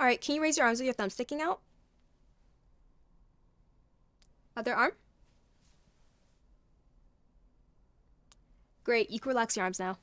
All right, can you raise your arms with your thumb sticking out? Other arm. Great, you can relax your arms now.